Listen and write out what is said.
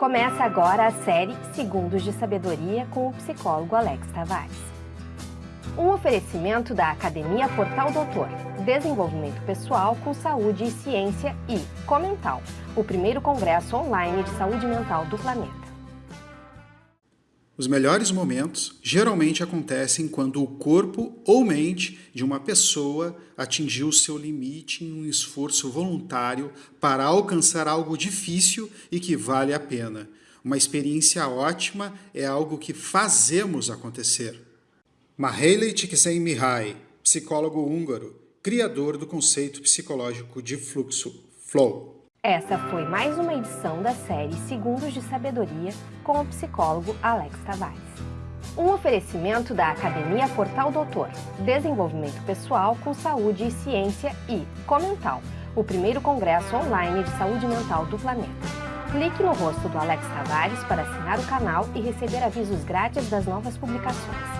Começa agora a série Segundos de Sabedoria com o psicólogo Alex Tavares. Um oferecimento da Academia Portal Doutor, Desenvolvimento Pessoal com Saúde e Ciência e Comental, o primeiro congresso online de saúde mental do planeta. Os melhores momentos geralmente acontecem quando o corpo ou mente de uma pessoa atingiu seu limite em um esforço voluntário para alcançar algo difícil e que vale a pena. Uma experiência ótima é algo que fazemos acontecer. Maheile Csikszentmihalyi, psicólogo húngaro, criador do conceito psicológico de fluxo, flow. Essa foi mais uma edição da série Segundos de Sabedoria com o psicólogo Alex Tavares. Um oferecimento da Academia Portal Doutor, Desenvolvimento Pessoal com Saúde e Ciência e Comental, o primeiro congresso online de saúde mental do planeta. Clique no rosto do Alex Tavares para assinar o canal e receber avisos grátis das novas publicações.